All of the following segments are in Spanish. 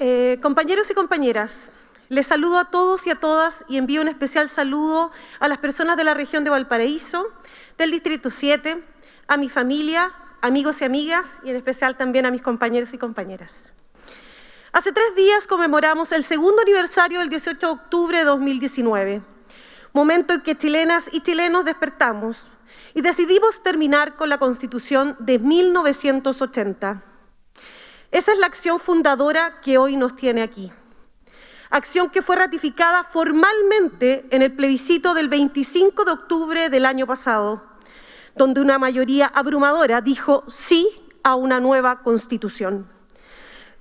Eh, compañeros y compañeras, les saludo a todos y a todas y envío un especial saludo a las personas de la región de Valparaíso, del Distrito 7, a mi familia, amigos y amigas y en especial también a mis compañeros y compañeras. Hace tres días conmemoramos el segundo aniversario del 18 de octubre de 2019, momento en que chilenas y chilenos despertamos y decidimos terminar con la Constitución de 1980. Esa es la acción fundadora que hoy nos tiene aquí. Acción que fue ratificada formalmente en el plebiscito del 25 de octubre del año pasado, donde una mayoría abrumadora dijo sí a una nueva Constitución.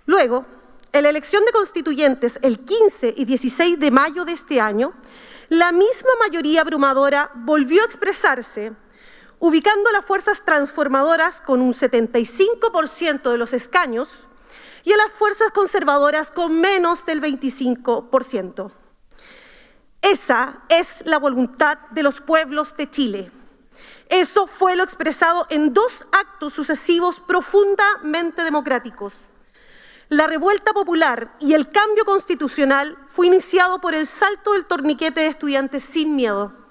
Luego, en la elección de constituyentes el 15 y 16 de mayo de este año, la misma mayoría abrumadora volvió a expresarse ubicando las fuerzas transformadoras con un 75% de los escaños y a las fuerzas conservadoras con menos del 25%. Esa es la voluntad de los pueblos de Chile. Eso fue lo expresado en dos actos sucesivos profundamente democráticos. La revuelta popular y el cambio constitucional fue iniciado por el salto del torniquete de estudiantes sin miedo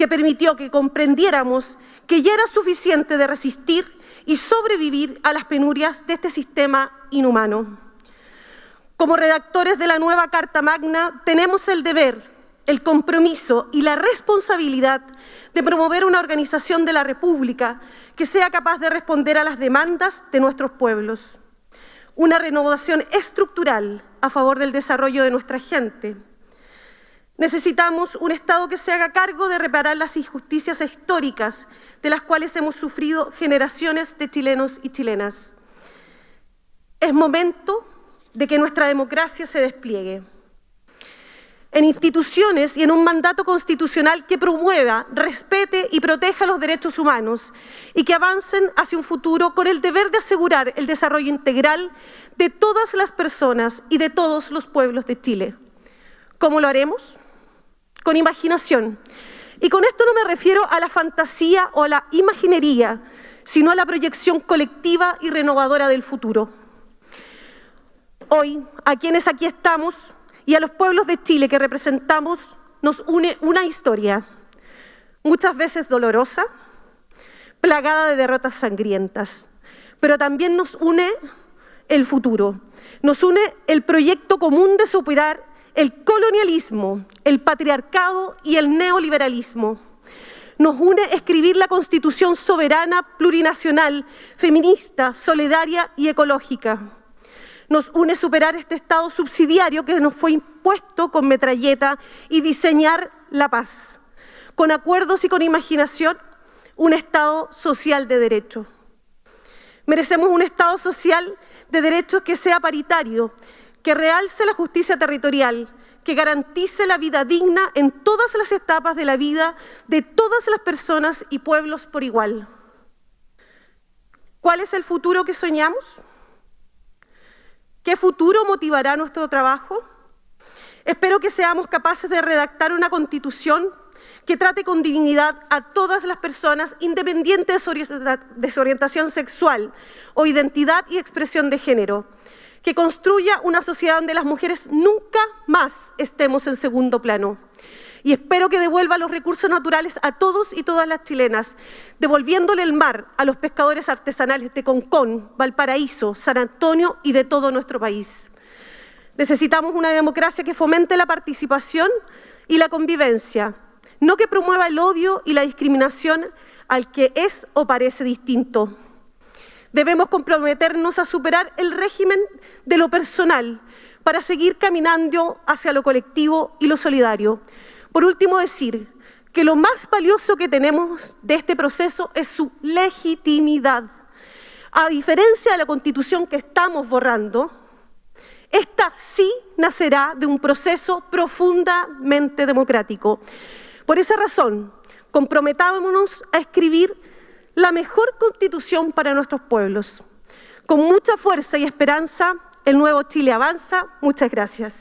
que permitió que comprendiéramos que ya era suficiente de resistir y sobrevivir a las penurias de este sistema inhumano. Como redactores de la nueva Carta Magna, tenemos el deber, el compromiso y la responsabilidad de promover una organización de la República que sea capaz de responder a las demandas de nuestros pueblos. Una renovación estructural a favor del desarrollo de nuestra gente, Necesitamos un Estado que se haga cargo de reparar las injusticias históricas de las cuales hemos sufrido generaciones de chilenos y chilenas. Es momento de que nuestra democracia se despliegue en instituciones y en un mandato constitucional que promueva, respete y proteja los derechos humanos y que avancen hacia un futuro con el deber de asegurar el desarrollo integral de todas las personas y de todos los pueblos de Chile. ¿Cómo lo haremos? Con imaginación. Y con esto no me refiero a la fantasía o a la imaginería, sino a la proyección colectiva y renovadora del futuro. Hoy, a quienes aquí estamos y a los pueblos de Chile que representamos, nos une una historia, muchas veces dolorosa, plagada de derrotas sangrientas, pero también nos une el futuro, nos une el proyecto común de superar el colonialismo, el patriarcado y el neoliberalismo. Nos une escribir la Constitución soberana, plurinacional, feminista, solidaria y ecológica. Nos une superar este Estado subsidiario que nos fue impuesto con metralleta y diseñar la paz. Con acuerdos y con imaginación, un Estado social de derecho. Merecemos un Estado social de derechos que sea paritario, que realce la justicia territorial, que garantice la vida digna en todas las etapas de la vida de todas las personas y pueblos por igual. ¿Cuál es el futuro que soñamos? ¿Qué futuro motivará nuestro trabajo? Espero que seamos capaces de redactar una constitución que trate con dignidad a todas las personas, independiente de su orientación sexual o identidad y expresión de género, que construya una sociedad donde las mujeres nunca más estemos en segundo plano. Y espero que devuelva los recursos naturales a todos y todas las chilenas, devolviéndole el mar a los pescadores artesanales de Concón, Valparaíso, San Antonio y de todo nuestro país. Necesitamos una democracia que fomente la participación y la convivencia, no que promueva el odio y la discriminación al que es o parece distinto. Debemos comprometernos a superar el régimen de lo personal para seguir caminando hacia lo colectivo y lo solidario. Por último, decir que lo más valioso que tenemos de este proceso es su legitimidad. A diferencia de la Constitución que estamos borrando, esta sí nacerá de un proceso profundamente democrático. Por esa razón, comprometámonos a escribir la mejor constitución para nuestros pueblos. Con mucha fuerza y esperanza, el nuevo Chile avanza. Muchas gracias.